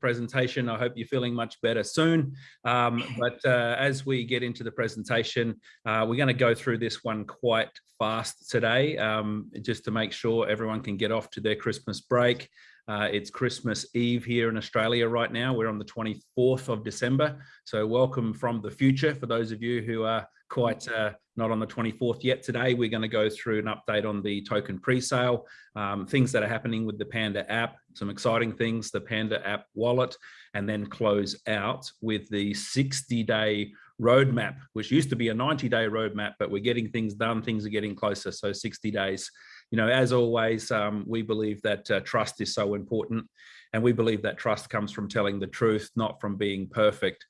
presentation. I hope you're feeling much better soon. Um, but uh, as we get into the presentation, uh, we're going to go through this one quite fast today, um, just to make sure everyone can get off to their Christmas break. Uh, it's Christmas Eve here in Australia right now. We're on the 24th of December. So welcome from the future for those of you who are quite uh, not on the 24th yet today. We're going to go through an update on the token pre-sale, um, things that are happening with the Panda app, some exciting things, the Panda app wallet, and then close out with the 60 day roadmap, which used to be a 90 day roadmap, but we're getting things done. Things are getting closer. So 60 days. You know, as always, um, we believe that uh, trust is so important. And we believe that trust comes from telling the truth, not from being perfect.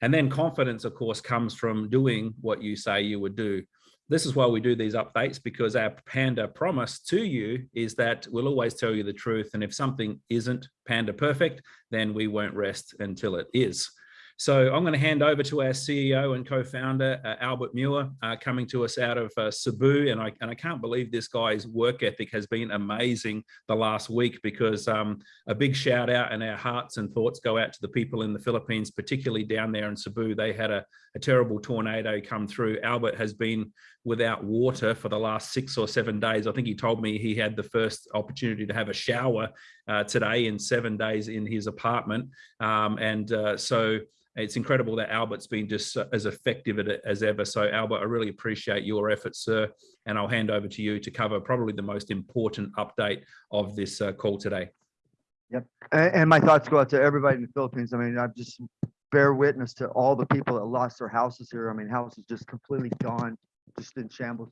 And then confidence, of course, comes from doing what you say you would do. This is why we do these updates because our Panda promise to you is that we'll always tell you the truth. And if something isn't Panda perfect, then we won't rest until it is. So I'm going to hand over to our CEO and co-founder, uh, Albert Muir, uh, coming to us out of uh, Cebu. And I, and I can't believe this guy's work ethic has been amazing the last week because um, a big shout out and our hearts and thoughts go out to the people in the Philippines, particularly down there in Cebu. They had a, a terrible tornado come through. Albert has been without water for the last six or seven days. I think he told me he had the first opportunity to have a shower uh, today in seven days in his apartment. Um, and uh, so it's incredible that Albert's been just as effective as ever. So Albert, I really appreciate your efforts, sir. And I'll hand over to you to cover probably the most important update of this uh, call today. Yep. And, and, my thoughts go out to everybody in the Philippines. I mean, I've just bear witness to all the people that lost their houses here. I mean, houses just completely gone, just in shambles.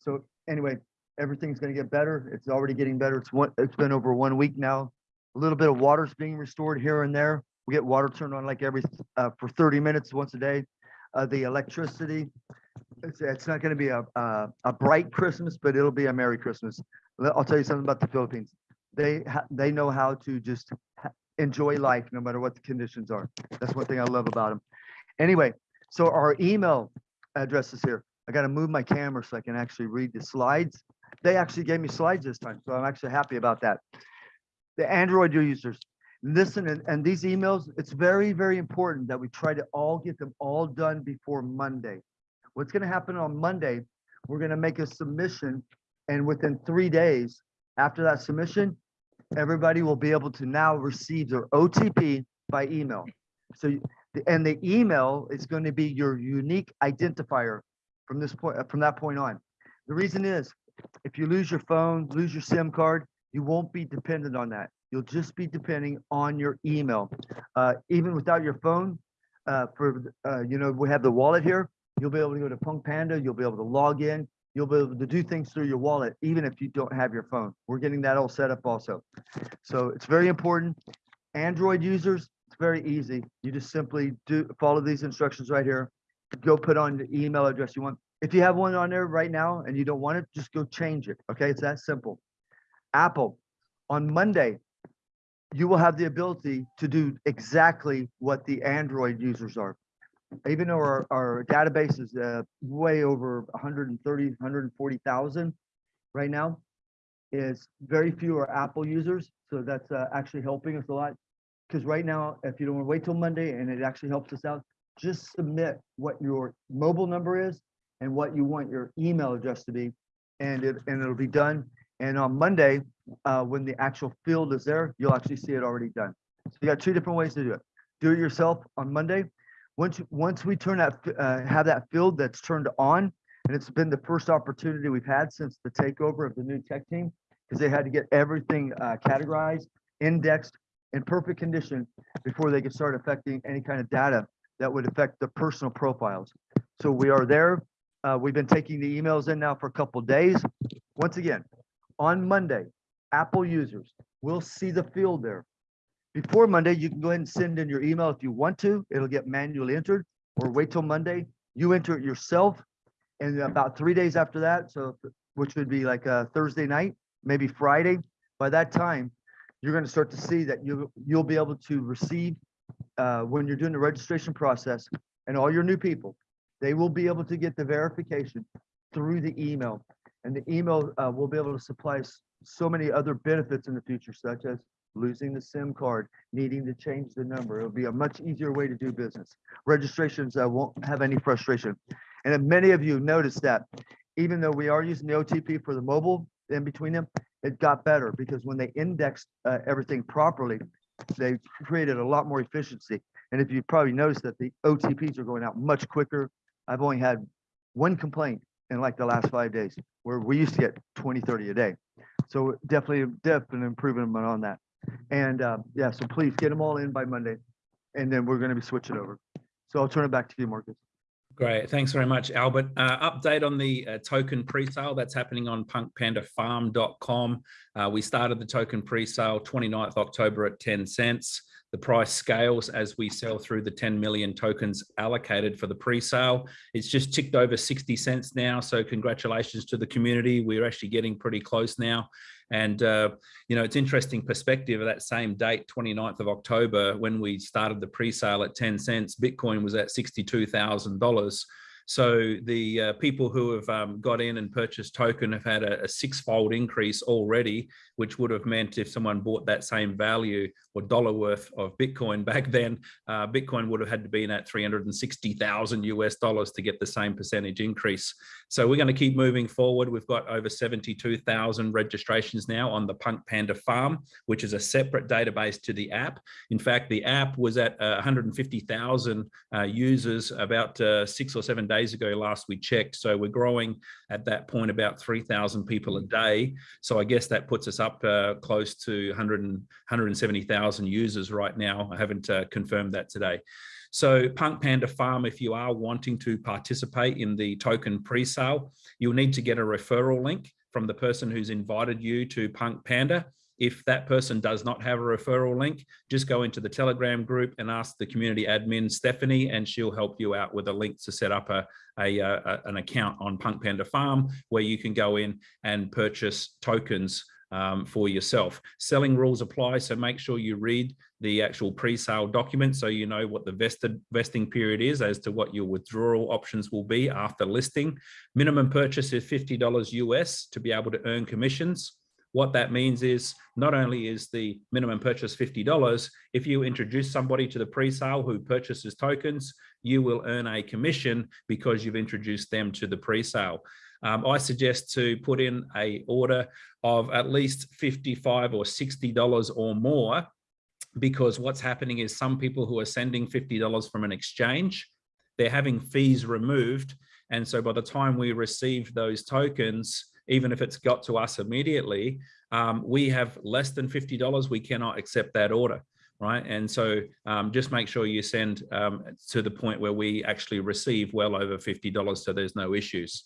So anyway, everything's going to get better. It's already getting better. It's one, it's been over one week now. A little bit of water's being restored here and there. We get water turned on like every uh, for 30 minutes once a day. Uh, the electricity, it's, it's not going to be a, a, a bright Christmas, but it'll be a Merry Christmas. I'll tell you something about the Philippines. They they know how to just enjoy life no matter what the conditions are. That's one thing I love about them. Anyway, so our email address is here. I got to move my camera so I can actually read the slides. They actually gave me slides this time, so I'm actually happy about that. The Android users, listen and, and these emails it's very very important that we try to all get them all done before monday. What's going to happen on monday we're going to make a submission and within three days after that submission everybody will be able to now receive their otp by email. So and the email is going to be your unique identifier from this point from that point on. The reason is if you lose your phone lose your sim card you won't be dependent on that You'll just be depending on your email. Uh, even without your phone, uh, for uh, you know, we have the wallet here. You'll be able to go to Punk Panda. You'll be able to log in. You'll be able to do things through your wallet, even if you don't have your phone. We're getting that all set up also. So it's very important. Android users, it's very easy. You just simply do follow these instructions right here. Go put on the email address you want. If you have one on there right now and you don't want it, just go change it. Okay, it's that simple. Apple, on Monday, you will have the ability to do exactly what the Android users are. Even though our, our database is uh, way over 130, 140,000 right now, is very few are Apple users. So that's uh, actually helping us a lot. Because right now, if you don't want to wait till Monday and it actually helps us out, just submit what your mobile number is and what you want your email address to be, and it and it'll be done. And on Monday, uh, when the actual field is there, you'll actually see it already done. So you got two different ways to do it. Do it yourself on Monday. Once once we turn that uh, have that field that's turned on, and it's been the first opportunity we've had since the takeover of the new tech team, because they had to get everything uh, categorized, indexed, in perfect condition before they could start affecting any kind of data that would affect the personal profiles. So we are there. Uh, we've been taking the emails in now for a couple days. Once again, on Monday, Apple users will see the field there. Before Monday, you can go ahead and send in your email if you want to. It'll get manually entered or wait till Monday. You enter it yourself. And about three days after that, so which would be like a Thursday night, maybe Friday, by that time, you're going to start to see that you, you'll be able to receive uh, when you're doing the registration process and all your new people, they will be able to get the verification through the email. And the email uh, will be able to supply so many other benefits in the future, such as losing the SIM card, needing to change the number. It'll be a much easier way to do business. Registrations uh, won't have any frustration. And many of you noticed that even though we are using the OTP for the mobile in between them, it got better because when they indexed uh, everything properly, they created a lot more efficiency. And if you probably noticed that the OTPs are going out much quicker. I've only had one complaint in like the last five days, where we used to get 20, 30 a day. So definitely, definitely improvement on that. And uh, yeah, so please get them all in by Monday. And then we're going to be switching over. So I'll turn it back to you, Marcus. Great. Thanks very much, Albert. Uh, update on the uh, token pre-sale that's happening on punkpandafarm.com. Uh, we started the token pre-sale 29th October at 10 cents. The price scales as we sell through the 10 million tokens allocated for the pre-sale. It's just ticked over 60 cents now. So congratulations to the community. We're actually getting pretty close now. And, uh, you know, it's interesting perspective of that same date, 29th of October, when we started the pre-sale at 10 cents, Bitcoin was at $62,000. So the uh, people who have um, got in and purchased token have had a, a six-fold increase already, which would have meant if someone bought that same value or dollar worth of Bitcoin back then, uh, Bitcoin would have had to be in at 360,000 US dollars to get the same percentage increase. So we're going to keep moving forward. We've got over 72,000 registrations now on the Punk Panda Farm, which is a separate database to the app. In fact, the app was at uh, 150,000 uh, users about uh, six or seven days ago last we checked. So we're growing at that point about 3,000 people a day. So I guess that puts us up uh, close to 100 170,000 users right now. I haven't uh, confirmed that today. So Punk Panda Farm, if you are wanting to participate in the token pre-sale, you'll need to get a referral link from the person who's invited you to Punk Panda. If that person does not have a referral link, just go into the Telegram group and ask the community admin, Stephanie, and she'll help you out with a link to set up a, a, a an account on Punk Panda Farm where you can go in and purchase tokens um, for yourself. Selling rules apply, so make sure you read the actual pre-sale document so you know what the vested vesting period is as to what your withdrawal options will be after listing. Minimum purchase is $50 US to be able to earn commissions. What that means is not only is the minimum purchase $50, if you introduce somebody to the pre-sale who purchases tokens, you will earn a commission because you've introduced them to the pre-sale. Um, I suggest to put in a order of at least 55 or $60 or more because what's happening is some people who are sending $50 from an exchange, they're having fees removed. And so by the time we receive those tokens, even if it's got to us immediately, um, we have less than $50, we cannot accept that order right? And so um, just make sure you send um, to the point where we actually receive well over $50 so there's no issues.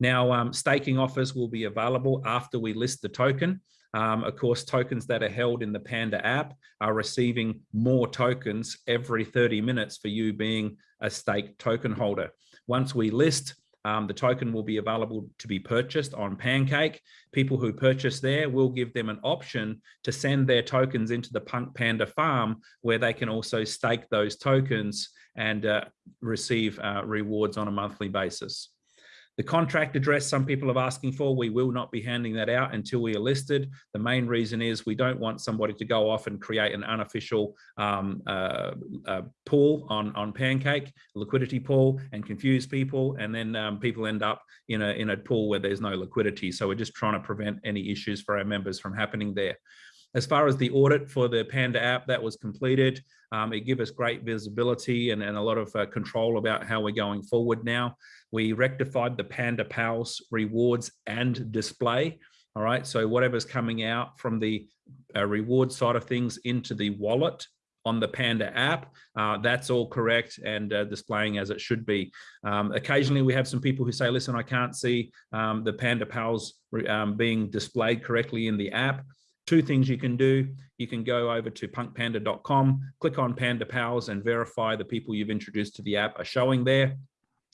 Now, um, staking offers will be available after we list the token. Um, of course, tokens that are held in the Panda app are receiving more tokens every 30 minutes for you being a stake token holder. Once we list, um, the token will be available to be purchased on Pancake. People who purchase there will give them an option to send their tokens into the Punk Panda farm where they can also stake those tokens and uh, receive uh, rewards on a monthly basis. The contract address some people are asking for, we will not be handing that out until we are listed. The main reason is we don't want somebody to go off and create an unofficial um, uh, uh, pool on, on Pancake, liquidity pool, and confuse people. And then um, people end up in a, in a pool where there's no liquidity. So we're just trying to prevent any issues for our members from happening there. As far as the audit for the Panda app, that was completed. Um, it gave us great visibility and, and a lot of uh, control about how we're going forward now. We rectified the Panda Pals rewards and display. All right, so whatever's coming out from the uh, reward side of things into the wallet on the Panda app. Uh, that's all correct and uh, displaying as it should be. Um, occasionally we have some people who say, listen, I can't see um, the Panda Pals um, being displayed correctly in the app two things you can do. You can go over to punkpanda.com, click on Panda Pals and verify the people you've introduced to the app are showing there.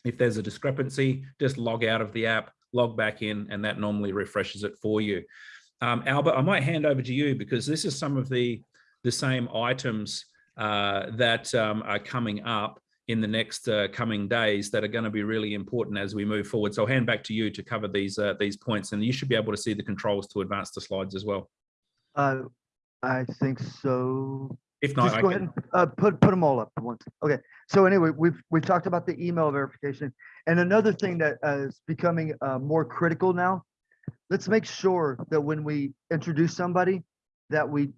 If there's a discrepancy, just log out of the app, log back in, and that normally refreshes it for you. Um, Albert, I might hand over to you because this is some of the, the same items uh, that um, are coming up in the next uh, coming days that are going to be really important as we move forward. So I'll hand back to you to cover these uh, these points, and you should be able to see the controls to advance the slides as well. Uh, I think so. If not, Just I go ahead can, and, uh, put, put them all up at once. Okay, so anyway, we've, we've talked about the email verification. And another thing that uh, is becoming, uh, more critical now, let's make sure that when we introduce somebody, that we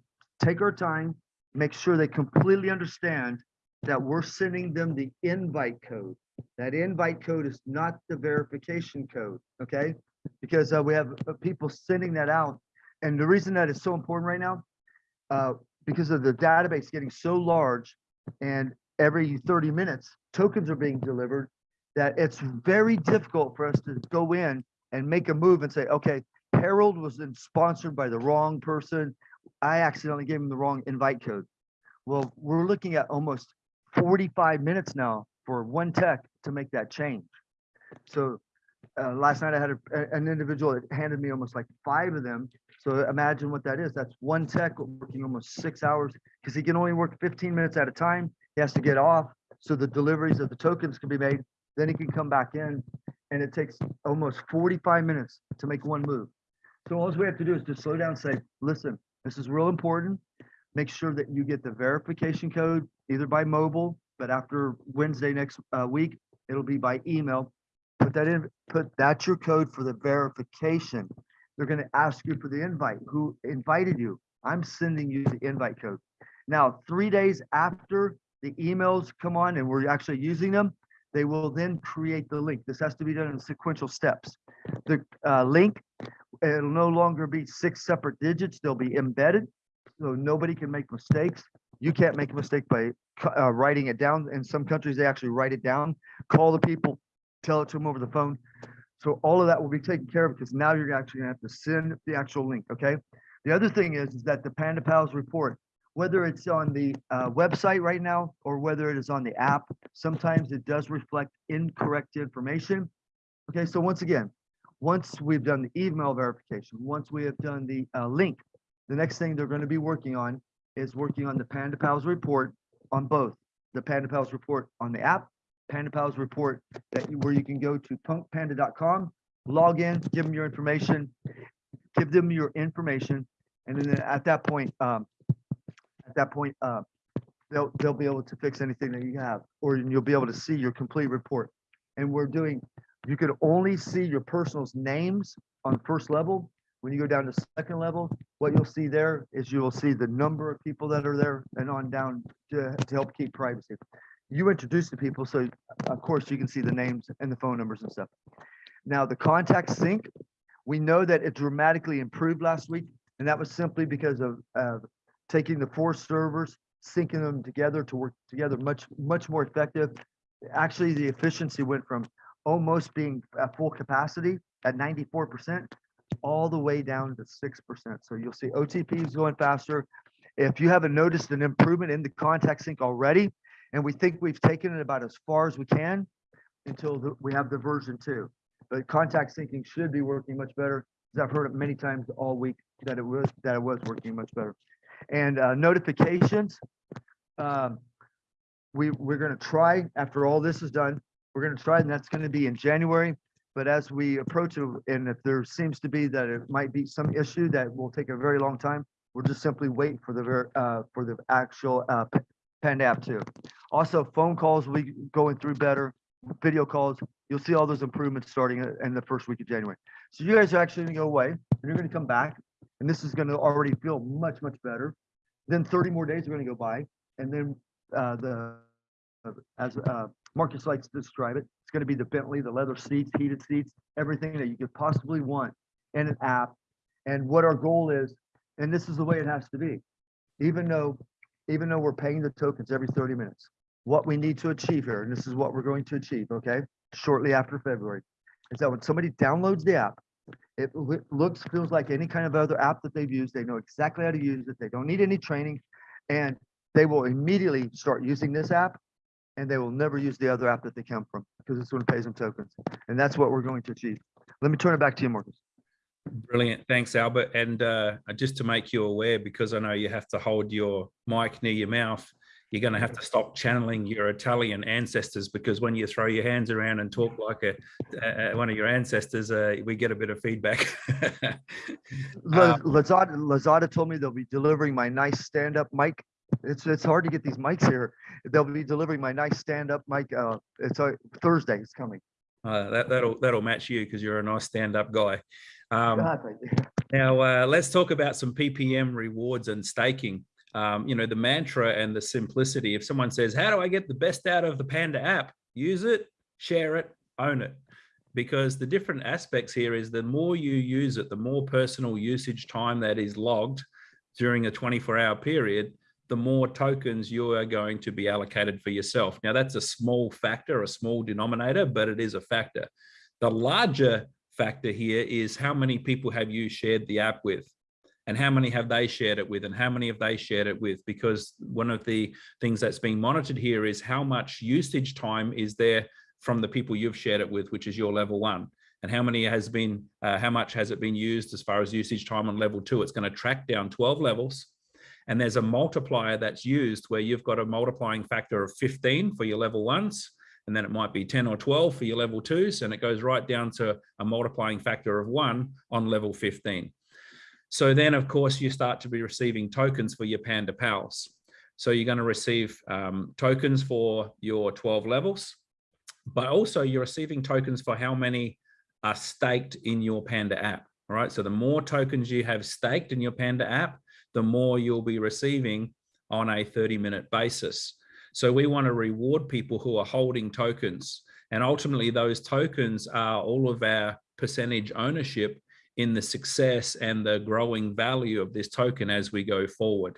take our time, make sure they completely understand that we're sending them the invite code. That invite code is not the verification code, okay? Because, uh, we have uh, people sending that out. And the reason that is so important right now, uh, because of the database getting so large and every 30 minutes tokens are being delivered that it's very difficult for us to go in and make a move and say okay harold was sponsored by the wrong person. I accidentally gave him the wrong invite code. Well we're looking at almost 45 minutes now for one tech to make that change. So uh, last night i had a, an individual that handed me almost like five of them so imagine what that is. That's one tech working almost six hours because he can only work 15 minutes at a time. He has to get off so the deliveries of the tokens can be made. Then he can come back in and it takes almost 45 minutes to make one move. So all we have to do is just slow down and say, listen, this is real important. Make sure that you get the verification code either by mobile, but after Wednesday next uh, week, it'll be by email. Put that in, put that's your code for the verification they're gonna ask you for the invite. Who invited you? I'm sending you the invite code. Now, three days after the emails come on and we're actually using them, they will then create the link. This has to be done in sequential steps. The uh, link, it'll no longer be six separate digits. They'll be embedded, so nobody can make mistakes. You can't make a mistake by uh, writing it down. In some countries, they actually write it down, call the people, tell it to them over the phone. So all of that will be taken care of because now you're actually gonna have to send the actual link, okay? The other thing is, is that the Panda Pals report, whether it's on the uh, website right now or whether it is on the app, sometimes it does reflect incorrect information. Okay, so once again, once we've done the email verification, once we have done the uh, link, the next thing they're gonna be working on is working on the Panda Pals report on both. The Panda Pals report on the app, Panda Pals report that you, where you can go to punkpanda.com, log in, give them your information, give them your information, and then at that point, um, at that point, uh, they'll, they'll be able to fix anything that you have, or you'll be able to see your complete report. And we're doing, you could only see your personal's names on first level. When you go down to second level, what you'll see there is you will see the number of people that are there and on down to, to help keep privacy. You introduce the people, so of course you can see the names and the phone numbers and stuff. Now, the contact sync, we know that it dramatically improved last week, and that was simply because of, uh, taking the four servers, syncing them together to work together much, much more effective. Actually, the efficiency went from almost being at full capacity at ninety-four percent all the way down to six percent. So you'll see OTPs going faster. If you haven't noticed an improvement in the contact sync already, and we think we've taken it about as far as we can until the- we have the version two. But contact syncing should be working much better, because I've heard it many times all week that it was, that it was working much better. And uh, notifications, um, we, we're gonna try, after all this is done, we're gonna try, and that's gonna be in January. But as we approach it, and if there seems to be that it might be some issue that will take a very long time, we'll just simply wait for the, uh, for the actual uh, P- Panda app too. Also, phone calls will be going through better, video calls. You'll see all those improvements starting in- the first week of January. So you guys are actually gonna go away, and you're gonna come back, and this is gonna already feel much, much better. Then thirty more days are gonna go by, and then uh, the, as uh, Marcus likes to describe it, it's gonna be the Bentley, the leather seats, heated seats, everything that you could possibly want in an app. And what our goal is, and this is the way it has to be, even though, even though we're paying the tokens every thirty minutes, what we need to achieve here, and this is what we're going to achieve, okay? Shortly after February, is that when somebody downloads the app, it looks, feels like any kind of other app that they've used. They know exactly how to use it. They don't need any training. And they will immediately start using this app and they will never use the other app that they come from because this one pays them tokens. And that's what we're going to achieve. Let me turn it back to you, Marcus. Brilliant. Thanks, Albert. And uh, just to make you aware, because I know you have to hold your mic near your mouth, you're going to have to stop channeling your Italian ancestors because when you throw your hands around and talk like a, uh, one of your ancestors, uh, we get a bit of feedback. Um, Lazada, Lazada told me they'll be delivering my nice stand-up mic. It's, it's hard to get these mics here. They'll be delivering my nice stand-up mic. Uh, it's uh, Thursday. It's coming. uh, that, that'll that'll match you because you're a nice stand-up guy. Um. Now, uh, let's talk about some PPM rewards and staking. Um, you know, the mantra and the simplicity. If someone says, How do I get the best out of the Panda app? Use it, share it, own it. Because the different aspects here is the more you use it, the more personal usage time that is logged during a 24 hour period, the more tokens you are going to be allocated for yourself. Now, that's a small factor, a small denominator, but it is a factor. The larger factor here is how many people have you shared the app with? And how many have they shared it with? And how many have they shared it with? Because one of the things that's being monitored here is how much usage time is there from the people you've shared it with which is your level one. And how many has been uh, how much has it been used as far as usage time on level two? It's going to track down 12 levels. And there's a multiplier that's used where you've got a multiplying factor of 15 for your level ones and then it might be 10 or 12 for your level twos, and it goes right down to a multiplying factor of one on level 15. So then, of course, you start to be receiving tokens for your Panda Pals. So you're going to receive um, tokens for your 12 levels, but also you're receiving tokens for how many are staked in your Panda app. All right. So the more tokens you have staked in your Panda app, the more you'll be receiving on a 30 minute basis. So we want to reward people who are holding tokens. And ultimately, those tokens are all of our percentage ownership in the success and the growing value of this token as we go forward.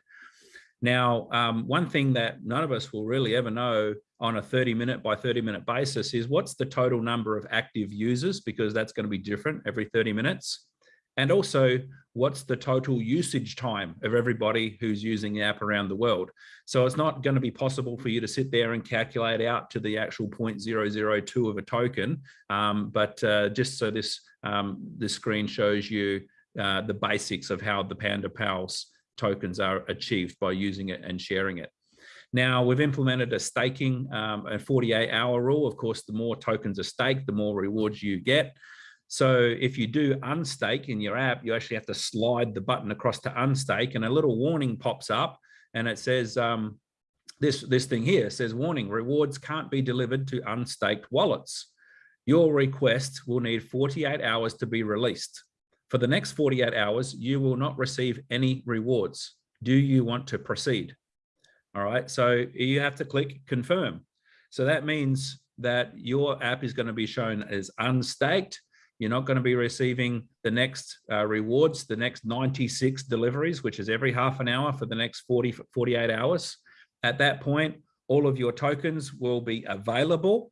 Now, um, one thing that none of us will really ever know on a 30 minute by 30 minute basis is what's the total number of active users, because that's going to be different every 30 minutes. And also, what's the total usage time of everybody who's using the app around the world? So it's not going to be possible for you to sit there and calculate out to the actual 0.002 of a token. Um, but uh, just so this, um, this screen shows you uh, the basics of how the Panda Pals tokens are achieved by using it and sharing it. Now we've implemented a staking, um, a 48 hour rule. Of course, the more tokens are staked, the more rewards you get. So if you do unstake in your app, you actually have to slide the button across to unstake and a little warning pops up and it says, um, this, this thing here says warning, rewards can't be delivered to unstaked wallets. Your request will need 48 hours to be released. For the next 48 hours, you will not receive any rewards. Do you want to proceed? All right, so you have to click confirm. So that means that your app is going to be shown as unstaked you're not going to be receiving the next uh, rewards, the next 96 deliveries, which is every half an hour for the next 40, 48 hours. At that point, all of your tokens will be available.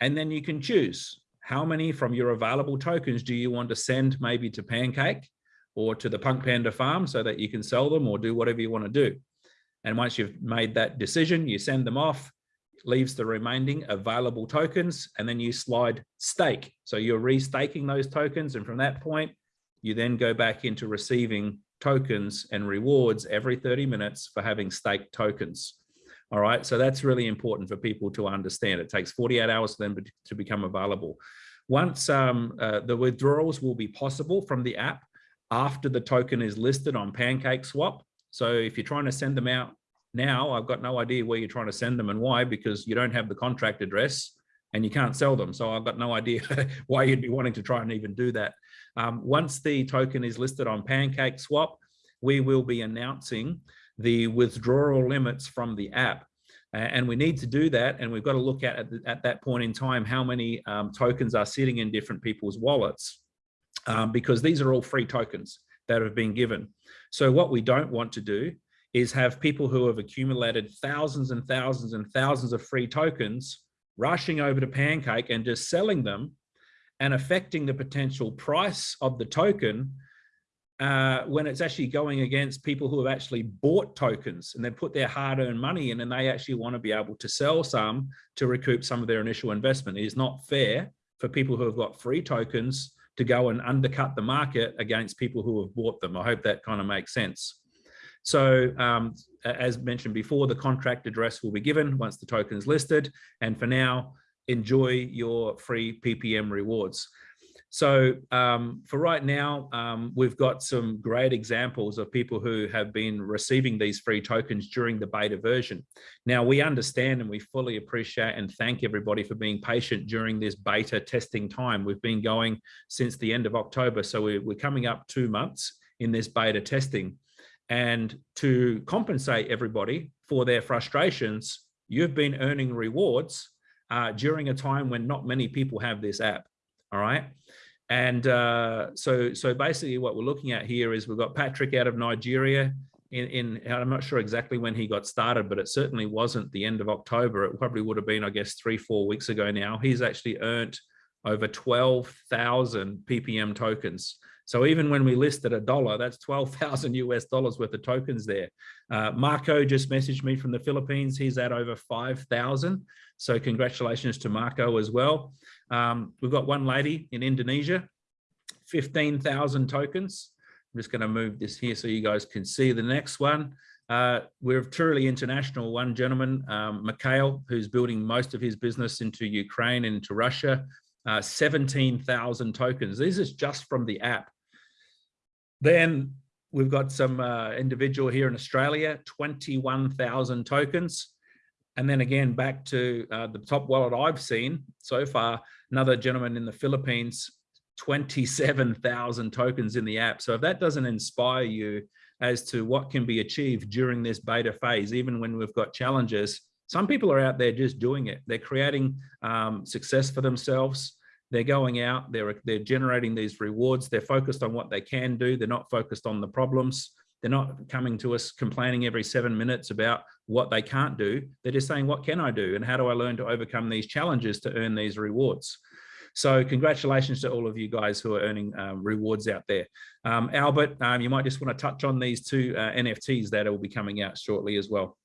And then you can choose how many from your available tokens do you want to send maybe to Pancake or to the Punk Panda farm so that you can sell them or do whatever you want to do. And once you've made that decision, you send them off leaves the remaining available tokens, and then you slide stake. So you're restaking those tokens. And from that point, you then go back into receiving tokens and rewards every 30 minutes for having staked tokens. All right, so that's really important for people to understand. It takes 48 hours for them to become available. Once um, uh, the withdrawals will be possible from the app after the token is listed on Pancake Swap. So if you're trying to send them out now I've got no idea where you're trying to send them and why, because you don't have the contract address and you can't sell them. So I've got no idea why you'd be wanting to try and even do that. Um, once the token is listed on Pancake Swap, we will be announcing the withdrawal limits from the app. and we need to do that. And we've got to look at, at, at that point in time, how many um, tokens are sitting in different people's wallets, um, because these are all free tokens that have been given. So what we don't want to do is have people who have accumulated thousands and thousands and thousands of free tokens rushing over to Pancake and just selling them and affecting the potential price of the token uh, when it's actually going against people who have actually bought tokens and they put their hard-earned money in and they actually want to be able to sell some to recoup some of their initial investment. It is not fair for people who have got free tokens to go and undercut the market against people who have bought them. I hope that kind of makes sense. So um, as mentioned before, the contract address will be given once the token is listed. And for now, enjoy your free PPM rewards. So um, for right now, um, we've got some great examples of people who have been receiving these free tokens during the beta version. Now we understand and we fully appreciate and thank everybody for being patient during this beta testing time. We've been going since the end of October. So we're, we're coming up two months in this beta testing. And to compensate everybody for their frustrations, you've been earning rewards uh, during a time when not many people have this app. All right. And uh, so, so basically what we're looking at here is we've got Patrick out of Nigeria in, in, I'm not sure exactly when he got started, but it certainly wasn't the end of October. It probably would have been, I guess, three, four weeks ago now. He's actually earned over 12,000 PPM tokens. So even when we listed a dollar, that's 12,000 US dollars worth of tokens there. Uh, Marco just messaged me from the Philippines. He's at over 5,000. So congratulations to Marco as well. Um, we've got one lady in Indonesia, 15,000 tokens. I'm just going to move this here so you guys can see the next one. Uh, we're truly international. One gentleman, um, Mikhail, who's building most of his business into Ukraine and into Russia, uh, 17,000 tokens. This is just from the app. Then we've got some uh, individual here in Australia, 21,000 tokens. And then again, back to uh, the top wallet I've seen so far, another gentleman in the Philippines, 27,000 tokens in the app. So if that doesn't inspire you as to what can be achieved during this beta phase, even when we've got challenges, some people are out there just doing it. They're creating um, success for themselves. They're going out, they're, they're generating these rewards. They're focused on what they can do. They're not focused on the problems. They're not coming to us complaining every seven minutes about what they can't do. They're just saying, what can I do? And how do I learn to overcome these challenges to earn these rewards? So congratulations to all of you guys who are earning um, rewards out there. Um, Albert, um, you might just want to touch on these two uh, NFTs that will be coming out shortly as well.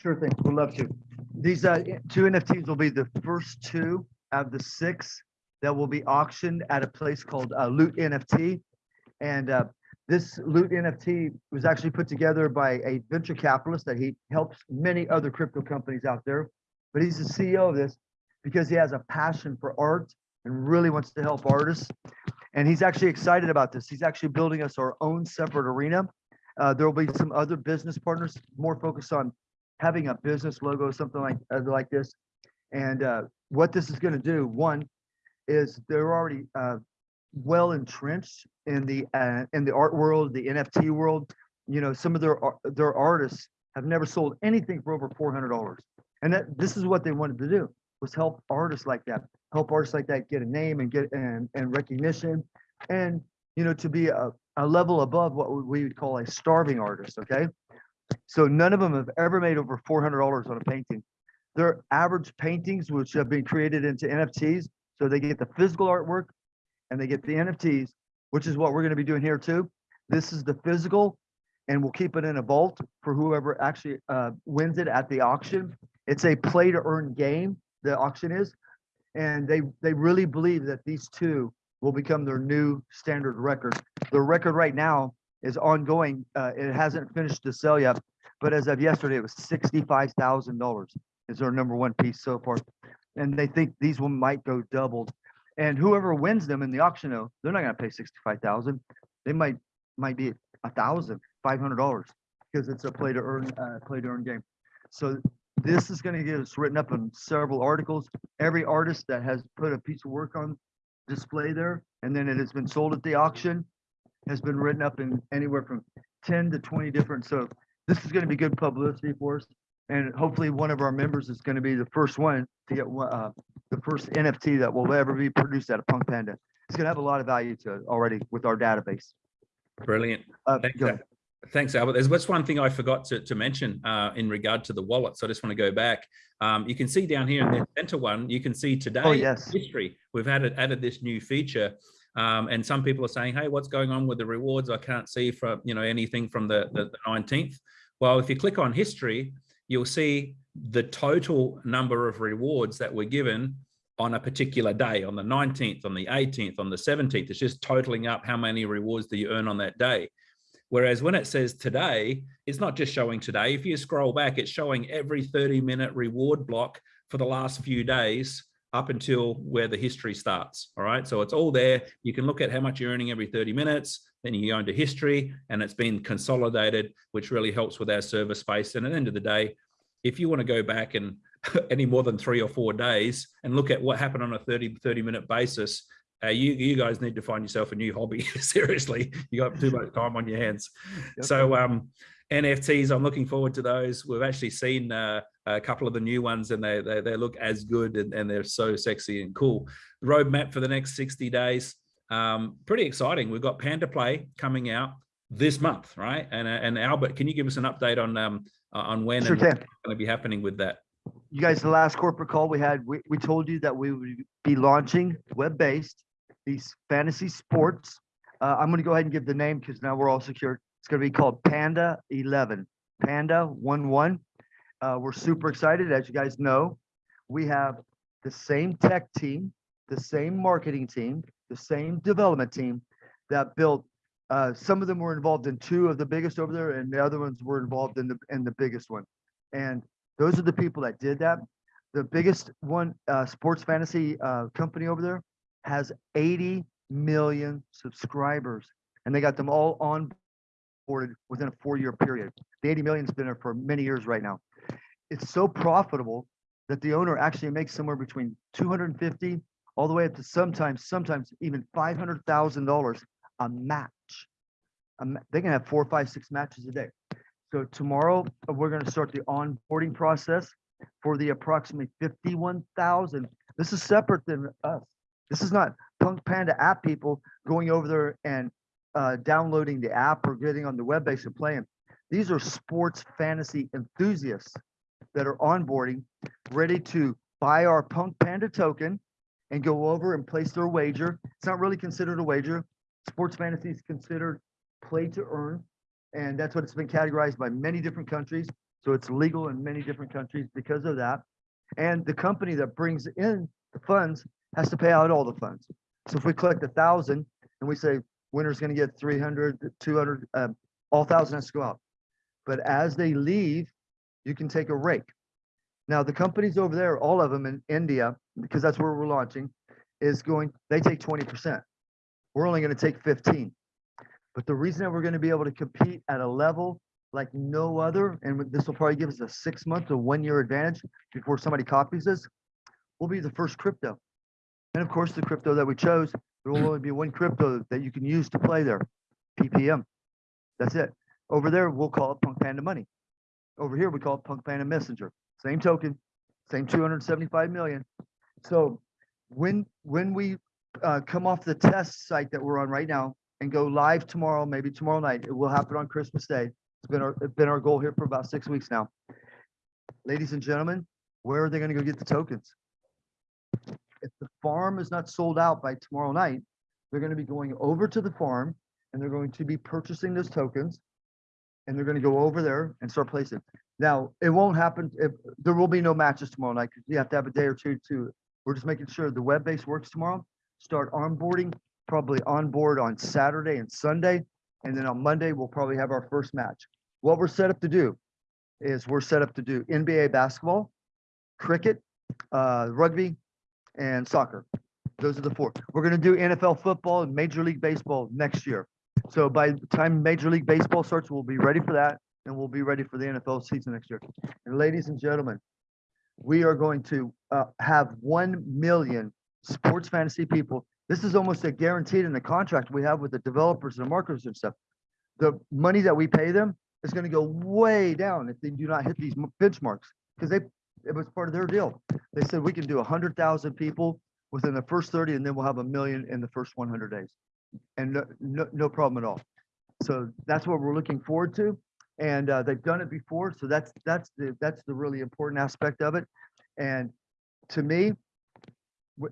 Sure thing, we'd love to. These uh, two NFTs will be the first two of the six that will be auctioned at a place called uh, Loot NFT. And uh, this Loot NFT was actually put together by a venture capitalist that he helps many other crypto companies out there. But he's the CEO of this because he has a passion for art and really wants to help artists. And he's actually excited about this. He's actually building us our own separate arena. Uh, there will be some other business partners more focused on having a business logo, something like uh, like this. And uh, what this is going to do, one, is they're already uh, well entrenched in the uh, in the art world, the NFT world. You know, some of their their artists have never sold anything for over four hundred dollars, and that this is what they wanted to do was help artists like that, help artists like that get a name and get and and recognition, and you know to be a, a level above what we would call a starving artist. Okay, so none of them have ever made over four hundred dollars on a painting. Their average paintings, which have been created into NFTs, so they get the physical artwork and they get the NFTs, which is what we're going to be doing here too. This is the physical, and we'll keep it in a vault for whoever actually uh, wins it at the auction. It's a play to earn game. The auction is, and they they really believe that these two will become their new standard record. The record right now is ongoing. Uh, it hasn't finished the sale yet, but as of yesterday, it was sixty-five thousand dollars. Is their number one piece so far, and they think these one might go doubled and whoever wins them in the auction, though, they're not going to pay sixty-five thousand. They might might be a thousand, five hundred dollars, because it's a play to earn, uh, play to earn game. So this is going to get us written up in several articles. Every artist that has put a piece of work on display there, and then it has been sold at the auction, has been written up in anywhere from ten to twenty different. So this is going to be good publicity for us. And hopefully one of our members is going to be the first one to get uh, the first NFT that will ever be produced out of Punk Panda. It's going to have a lot of value to it already with our database. Brilliant. Uh, Thanks, Thanks, Albert. There's what's one thing I forgot to, to mention uh, in regard to the wallet. So I just want to go back. Um, you can see down here in the center one, you can see today oh, yes. history. We've added, added this new feature. Um, and some people are saying, hey, what's going on with the rewards? I can't see from, you know, anything from the, the, the 19th. Well, if you click on history, you'll see the total number of rewards that were given on a particular day, on the 19th, on the 18th, on the 17th. It's just totaling up how many rewards do you earn on that day. Whereas when it says today, it's not just showing today. If you scroll back, it's showing every 30 minute reward block for the last few days up until where the history starts. All right. So it's all there. You can look at how much you're earning every 30 minutes. Then you go into history and it's been consolidated, which really helps with our server space. And at the end of the day, if you want to go back and any more than three or four days and look at what happened on a 30, 30 minute basis, uh, you, you guys need to find yourself a new hobby. Seriously, you got too much time on your hands. Yep. So um, NFTs, I'm looking forward to those. We've actually seen uh, a couple of the new ones and they, they, they look as good and, and they're so sexy and cool. Roadmap for the next 60 days. Um, pretty exciting. We've got Panda Play coming out this month, right? And, uh, and Albert, can you give us an update on um, uh, on when Sure and what's going to be happening with that? You guys, the last corporate call we had, we, we told you that we would be launching web-based these fantasy sports. Uh, I'm gonna go ahead and give the name because now we're all secure. It's gonna be called Panda 11, Panda 11. Uh, we're super excited. As you guys know, we have the same tech team, the same marketing team, the same development team that built uh, some of them were involved in two of the biggest over there, and the other ones were involved in the in the biggest one. And those are the people that did that. The biggest one, uh, sports fantasy uh, company over there, has 80 million subscribers, and they got them all on boarded within a four-year period. The 80 million's been there for many years right now. It's so profitable that the owner actually makes somewhere between 250 all the way up to sometimes, sometimes even $500,000 a match. They can have four, five, six matches a day. So tomorrow, uh, we're gonna start the onboarding process for the approximately 51,000. This is separate than us. This is not Punk Panda app people going over there and uh, downloading the app or getting on the web base and playing. These are sports fantasy enthusiasts that are onboarding, ready to buy our Punk Panda token and go over and place their wager. It's not really considered a wager. Sports fantasy is considered play to earn. And that's what it's been categorized by many different countries. So it's legal in many different countries because of that. And the company that brings in the funds has to pay out all the funds. So if we collect a thousand and we say winner's gonna get 300, 200, um, all thousand has to go out. But as they leave, you can take a rake. Now, the companies over there, all of them in India, because that's where we're launching, is going, they take twenty percent. We're only gonna take fifteen. But the reason that we're gonna be able to compete at a level like no other, and this will probably give us a six month to one year advantage before somebody copies this, we'll be the first crypto. And of course, the crypto that we chose, there will only be one crypto that you can use to play there, PPM. That's it. Over there, we'll call it Punk Panda Money. Over here, we call it Punk Panda Messenger. Same token, same 275 million. So when, when we uh, come off the test site that we're on right now and go live tomorrow, maybe tomorrow night, it will happen on Christmas Day. It's been our, it's been our goal here for about six weeks now. Ladies and gentlemen, where are they gonna go get the tokens? If the farm is not sold out by tomorrow night, they're gonna be going over to the farm and they're going to be purchasing those tokens. And they're gonna go over there and start placing. Now, it won't happen if, there will be no matches tomorrow night because you have to have a day or two to, we're just making sure the web base works tomorrow. Start onboarding, probably on board on Saturday and Sunday. And then on Monday, we'll probably have our first match. What we're set up to do is we're set up to do NBA basketball, cricket, uh, rugby, and soccer. Those are the four. We're gonna do NFL football and Major League Baseball next year. So by the time Major League Baseball starts, we'll be ready for that and we'll be ready for the NFL season next year. And ladies and gentlemen, we are going to uh, have 1 million sports fantasy people. This is almost a guaranteed in the contract we have with the developers and the marketers and stuff. The money that we pay them is going to go way down if they do not hit these benchmarks because they it was part of their deal. They said we can do 100,000 people within the first 30 and then we'll have a million in the first 100 days. And no, no, no problem at all. So that's what we're looking forward to and uh, they've done it before. So that's that's the that's the really important aspect of it. And to me,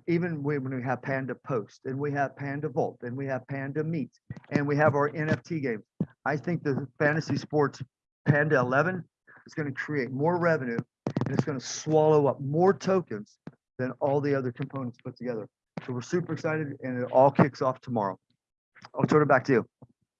even when we have Panda Post and we have Panda Vault and we have Panda Meet and we have our NFT games, I think the fantasy sports Panda 11 is going to create more revenue and it's going to swallow up more tokens than all the other components put together. So we're super excited and it all kicks off tomorrow. I'll turn it back to you.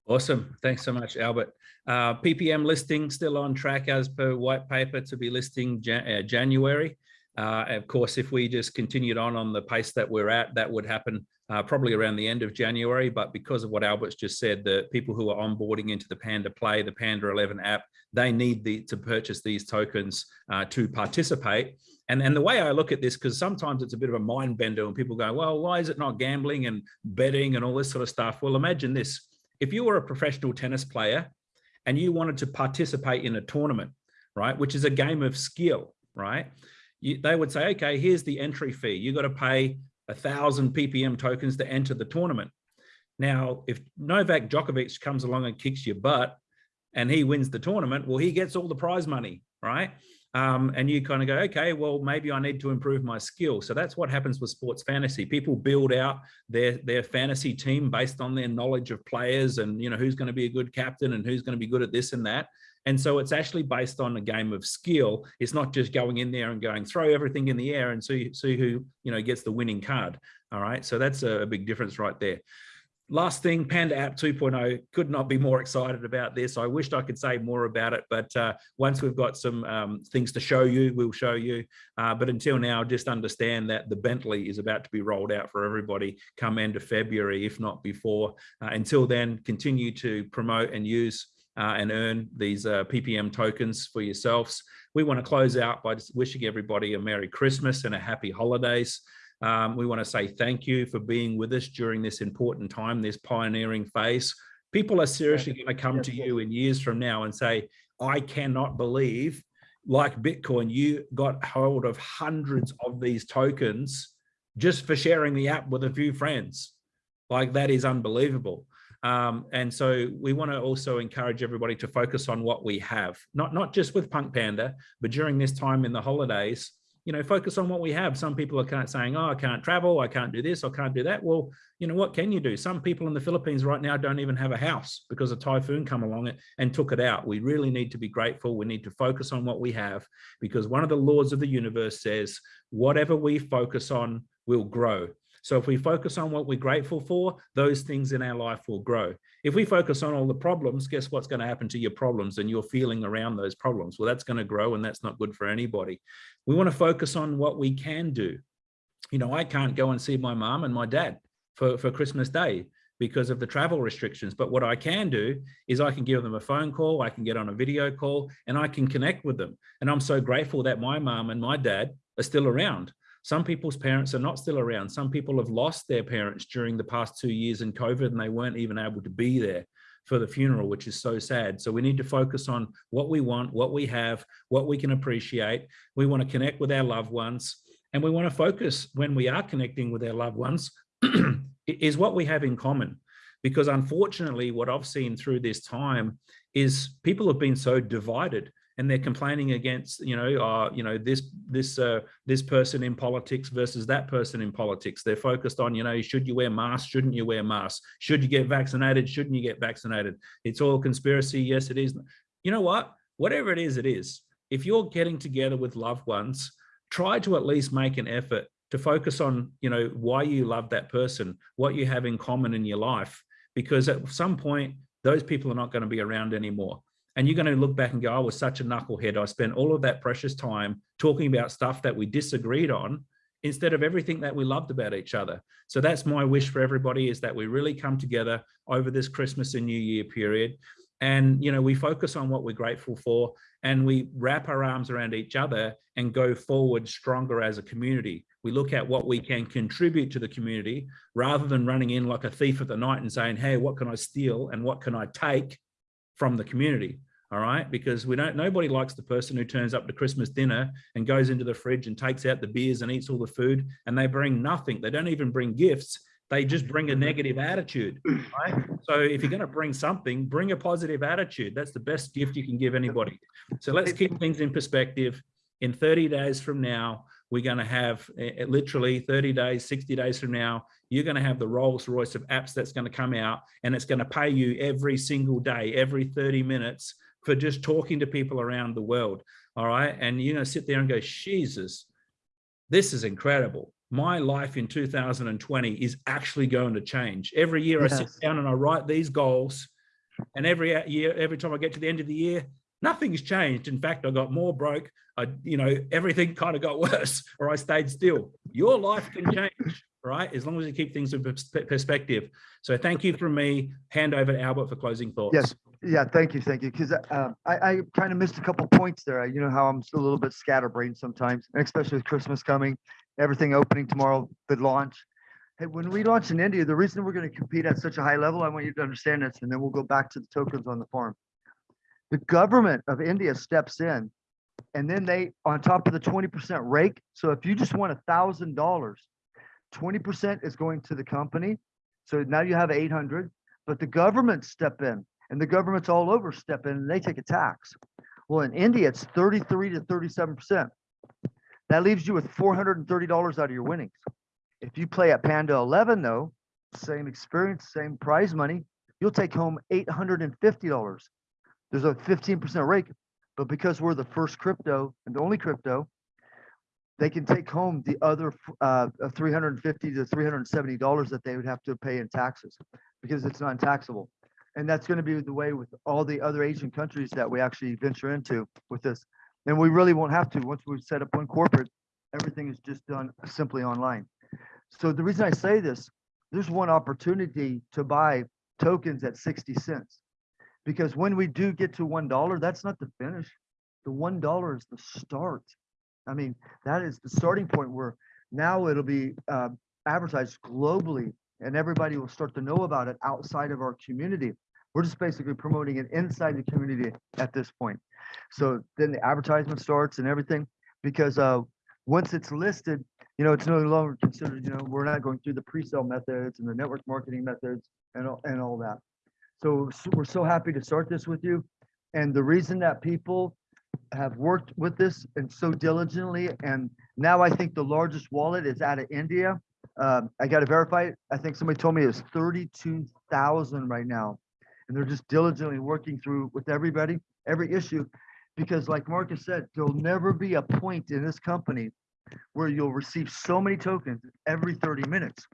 Awesome. Thanks so much, Albert. Uh, PPM listing still on track as per white paper to be listing Jan uh, January. Uh, of course, if we just continued on on the pace that we're at, that would happen uh, probably around the end of January. But because of what Albert's just said, the people who are onboarding into the Panda Play, the Panda 11 app, they need the, to purchase these tokens uh, to participate. And, and the way I look at this, because sometimes it's a bit of a mind bender when people go, well, why is it not gambling and betting and all this sort of stuff? Well, imagine this. If you were a professional tennis player and you wanted to participate in a tournament, right, which is a game of skill, right? You, they would say, okay, here's the entry fee. You got to pay a thousand PPM tokens to enter the tournament. Now, if Novak Djokovic comes along and kicks your butt and he wins the tournament, well, he gets all the prize money, right? Um, and you kind of go, okay, well, maybe I need to improve my skill. So that's what happens with sports fantasy. People build out their, their fantasy team based on their knowledge of players and, you know, who's going to be a good captain and who's going to be good at this and that. And so it's actually based on a game of skill. It's not just going in there and going throw everything in the air and see, see who, you know, gets the winning card. All right. So that's a, big difference right there. Last thing, Panda App 2.0, could not be more excited about this. I wished I could say more about it, but uh, once we've got some um, things to show you, we'll show you. Uh, but until now, just understand that the Bentley is about to be rolled out for everybody come end of February, if not before. Uh, until then, continue to promote and use uh, and earn these uh, PPM tokens for yourselves. We want to close out by just wishing everybody a Merry Christmas and a happy holidays. Um, we want to say thank you for being with us during this important time, this pioneering phase. People are seriously going to come to you in years from now and say, I cannot believe, like Bitcoin, you got hold of hundreds of these tokens just for sharing the app with a few friends. Like that is unbelievable. Um, and so we want to also encourage everybody to focus on what we have, not, not just with Punk Panda, but during this time in the holidays, you know, focus on what we have. Some people are kind of saying, oh, I can't travel, I can't do this, I can't do that. Well, you know, what can you do? Some people in the Philippines right now don't even have a house because a typhoon come along and took it out. We really need to be grateful. We need to focus on what we have because one of the laws of the universe says, whatever we focus on will grow. So if we focus on what we're grateful for, those things in our life will grow. If we focus on all the problems, guess what's going to happen to your problems and your feeling around those problems? Well, that's going to grow and that's not good for anybody. We want to focus on what we can do. You know, I can't go and see my mom and my dad for, for Christmas Day because of the travel restrictions. But what I can do is I can give them a phone call, I can get on a video call and I can connect with them. And I'm so grateful that my mom and my dad are still around. Some people's parents are not still around. Some people have lost their parents during the past two years in COVID and they weren't even able to be there for the funeral, which is so sad. So we need to focus on what we want, what we have, what we can appreciate. We want to connect with our loved ones and we want to focus when we are connecting with our loved ones is what we have in common. Because unfortunately, what I've seen through this time is people have been so divided and they're complaining against you know uh, you know this this uh, this person in politics versus that person in politics. They're focused on you know should you wear masks? Shouldn't you wear masks? Should you get vaccinated? Shouldn't you get vaccinated? It's all conspiracy. Yes it is. You know what? Whatever it is it is. If you're getting together with loved ones try to at least make an effort to focus on you know why you love that person what you have in common in your life because at some point those people are not going to be around anymore and you're going to look back and go, I was such a knucklehead. I spent all of that precious time talking about stuff that we disagreed on instead of everything that we loved about each other. So that's my wish for everybody is that we really come together over this Christmas and New Year period. And, you know, we focus on what we're grateful for and we wrap our arms around each other and go forward stronger as a community. We look at what we can contribute to the community rather than running in like a thief of the night and saying, hey, what can I steal and what can I take from the community all right? Because we don't nobody likes the person who turns up to christmas dinner and goes into the fridge and takes out the beers and eats all the food and they bring nothing. They don't even bring gifts. They just bring a negative attitude right? So if you're going to bring something bring a positive attitude. That's the best gift you can give anybody. So let's keep things in perspective. In 30 days from now we're going to have uh, literally 30 days, 60 days from now, you're going to have the Rolls Royce of apps that's going to come out and it's going to pay you every single day, every 30 minutes for just talking to people around the world. All right. And you're going to sit there and go, Jesus, this is incredible. My life in 2020 is actually going to change. Every year yes. I sit down and I write these goals And every year, every time I get to the end of the year, nothing's changed. In fact, I got more broke. I, you know, everything kind of got worse, or I stayed still. Your life can change, right? As long as you keep things in perspective. So thank you from me. Hand over to Albert for closing thoughts. Yes, yeah, thank you, thank you, because um, I, I kind of missed a couple points there. You know how I'm still a little bit scatterbrained sometimes, especially with Christmas coming, everything opening tomorrow, the launch. Hey, when we launch in India, the reason we're going to compete at such a high level, I want you to understand this, and then we'll go back to the tokens on the farm the government of India steps in and then they on top of the 20% rake. So if you just want a thousand dollars, 20% is going to the company. So now you have 800, but the government step in and the governments all over step in and they take a tax. Well, in India, it's 33 to 37%. That leaves you with $430 out of your winnings. If you play at Panda 11 though, same experience, same prize money, you'll take home $850 there's a fifteen percent rake, but because we're the first crypto and the only crypto, they can take home the other uh, and fifty to three hundred and seventy dollars that they would have to pay in taxes because it's non-taxable. And that's going to be the way with all the other Asian countries that we actually venture into with this. And we really won't have to. Once we set up one corporate, everything is just done simply online. So the reason I say this, there's one opportunity to buy tokens at 60 cents. Because when we do get to $1, that's not the finish. The $1 is the start. I mean, that is the starting point where now it'll be uh, advertised globally and everybody will start to know about it outside of our community. We're just basically promoting it inside the community at this point. So then the advertisement starts and everything because uh, once it's listed, you know, it's no longer considered, you know, we're not going through the pre-sale methods and the network marketing methods and and all that. So, we're so happy to start this with you. And the reason that people have worked with this and so diligently, and now I think the largest wallet is out of India. Um, I got to verify it. I think somebody told me it's 32,000 right now. And they're just diligently working through with everybody, every issue. Because like Marcus said, there'll never be a point in this company where you'll receive so many tokens every 30 minutes.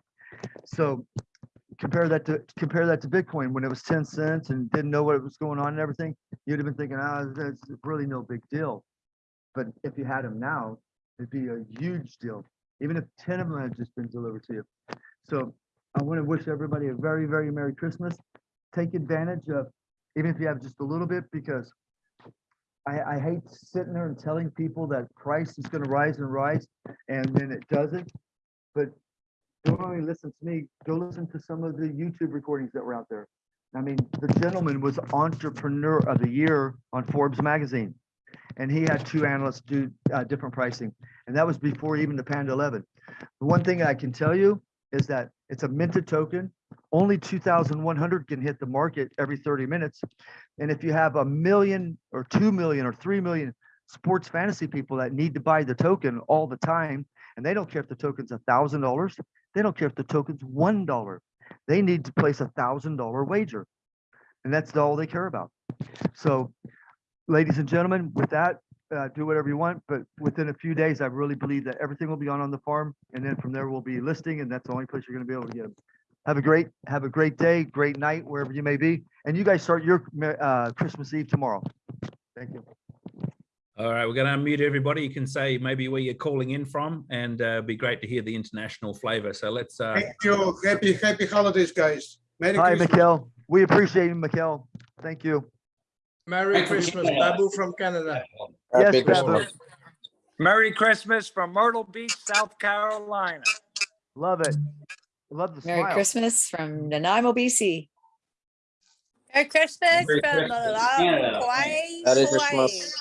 So compare that to compare that to Bitcoin when it was 10 cents and didn't know what it was going on and everything. You'd have been thinking, ah, that's really no big deal. But if you had them now, it'd be a huge deal, even if 10 of them had just been delivered to you. So I want to wish everybody a very, very Merry Christmas. Take advantage of, even if you have just a little bit, because I, I hate sitting there and telling people that price is going to rise and rise, and then it doesn't. But don't only listen to me, go listen to some of the YouTube recordings that were out there. I mean, the gentleman was Entrepreneur of the Year on Forbes magazine. And he had two analysts do uh, different pricing. And that was before even the Panda 11. The one thing I can tell you is that it's a minted token. Only 2,100 can hit the market every 30 minutes. And if you have a million or 2 million or 3 million sports fantasy people that need to buy the token all the time, and they don't care if the token's a thousand dollars, they don't care if the token's one dollar. They need to place a thousand dollar wager. And that's all they care about. So ladies and gentlemen, with that, uh, do whatever you want, but within a few days, I really believe that everything will be on on the farm. And then from there, we'll be listing and that's the only place you're gonna be able to get them. Have a great, have a great day, great night, wherever you may be. And you guys start your uh, Christmas Eve tomorrow. Thank you. All right, we're going to unmute everybody. You can say maybe where you're calling in from, and uh, be great to hear the international flavor. So let's. Uh, Thank you. Happy, happy holidays, guys. Merry Hi, Christmas. Mikhail. We appreciate you, Mikhail. Thank you. Merry Christmas, Babu from Canada. Yes, Happy Babu. Merry Christmas from Myrtle Beach, South Carolina. Love it. Love the Merry smile. Christmas from Nanaimo, BC. Merry Christmas Merry from Christmas, Canada. Hawaii. Merry Christmas.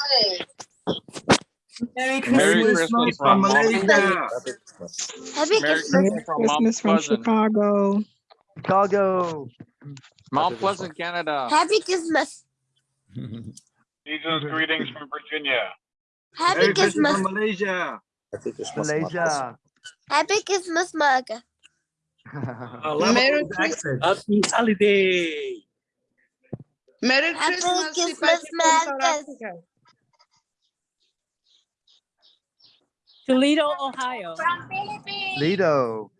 Merry Merry Christmas. Christmas from from Mount Malaysia. Pleasant. Happy Merry Christmas. Christmas from from Chicago. Chicago. Mount Pleasant, Canada. Happy Christmas. Season's greetings from Virginia. Happy Merry Christmas Christmas. from Malaysia. Happy Christmas, Malaysia. Happy Christmas, Marga. Merry all these accents. Happy holiday. Merry Happy Christmas, Christmas, Sipachi from South Marcus. Africa. Toledo,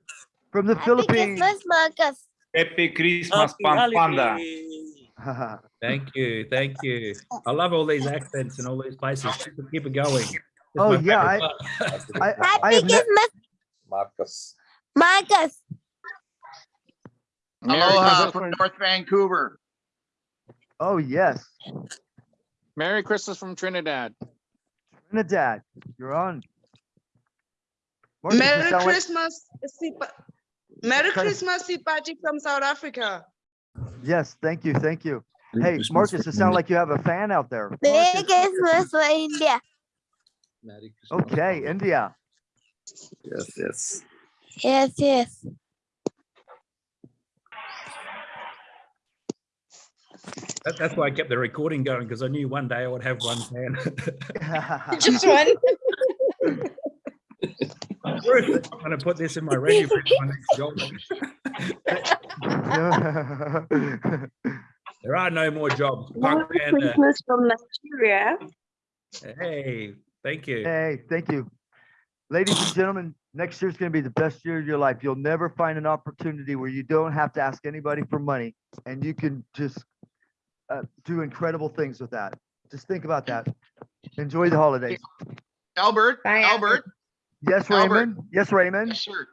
From the Happy Philippines. Christmas, Marcus. Happy Christmas, Happy Pampanda. Thank you, thank you. I love all these accents and all these places. Keep it- Keep it going. It's Oh, yeah, favorite part. I, I Happy have Christmas, Marcus. Marcus. Merry Aloha from North Vancouver. Oh, yes. Merry Christmas from Trinidad. Trinidad, you're on. Marcus, Merry sound Christmas, Sipa- Merry Christmas, Sipachi from South Africa. Yes, thank you, thank you. Hey, Marcus, it sounds like you have a fan out there. Merry Marcus. Christmas for India. Okay, India. Yes, yes. Yes, yes. That- That's why I kept the recording going because I knew one day I would have one fan. Just one. Ruth, I'm going to put this in my resume for my next job. There are no more jobs. Punk Panda. Uh, from Nigeria. Hey, thank you. Hey, thank you. Ladies and gentlemen, next year's gonna be the best year of your life. You'll never find an opportunity where you don't have to ask anybody for money and you can just uh, do incredible things with that. Just think about that. Enjoy the holidays. Albert, Bye, Albert. Yes, Albert. Raymond? Yes, Raymond? Yes, sir.